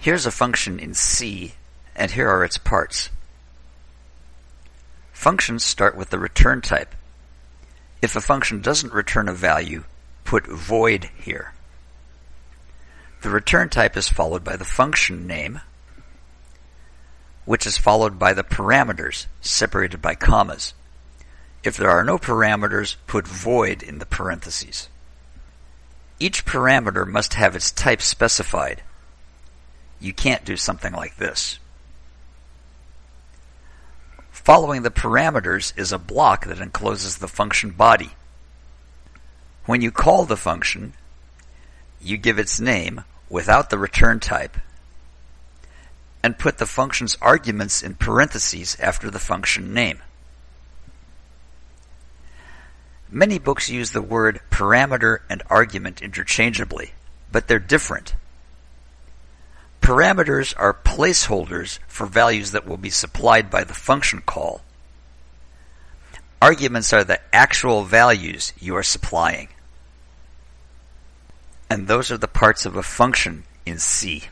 Here's a function in C, and here are its parts. Functions start with the return type. If a function doesn't return a value, put void here. The return type is followed by the function name, which is followed by the parameters, separated by commas. If there are no parameters, put void in the parentheses. Each parameter must have its type specified. You can't do something like this. Following the parameters is a block that encloses the function body. When you call the function, you give its name without the return type and put the function's arguments in parentheses after the function name. Many books use the word parameter and argument interchangeably, but they're different. Parameters are placeholders for values that will be supplied by the function call. Arguments are the actual values you are supplying. And those are the parts of a function in C.